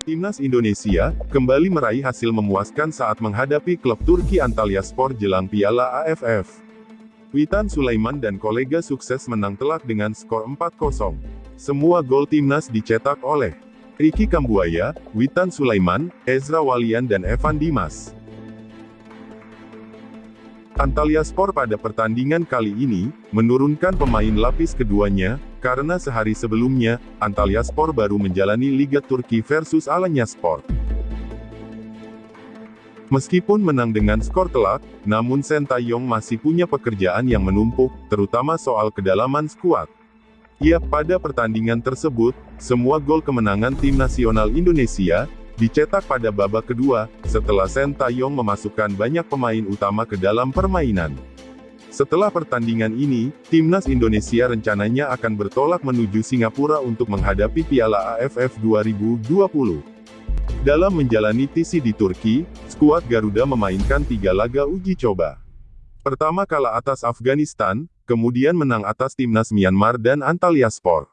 Timnas Indonesia kembali meraih hasil memuaskan saat menghadapi klub Turki Antalyaspor jelang Piala AFF. Witan Sulaiman dan kolega sukses menang telak dengan skor 4-0. Semua gol timnas dicetak oleh Ricky Kambuaya, Witan Sulaiman, Ezra Walian dan Evan Dimas. Antalyaspor pada pertandingan kali ini, menurunkan pemain lapis keduanya, karena sehari sebelumnya, Antalyaspor baru menjalani Liga Turki versus Alanyaspor. Meskipun menang dengan skor telak, namun Sentayong masih punya pekerjaan yang menumpuk, terutama soal kedalaman skuad. Ya, pada pertandingan tersebut, semua gol kemenangan tim nasional Indonesia, dicetak pada babak kedua, setelah Sentayong memasukkan banyak pemain utama ke dalam permainan. Setelah pertandingan ini, timnas Indonesia rencananya akan bertolak menuju Singapura untuk menghadapi Piala AFF 2020. Dalam menjalani TC di Turki, skuad Garuda memainkan tiga laga uji coba. Pertama kalah atas Afghanistan, kemudian menang atas timnas Myanmar dan Antalyaspor.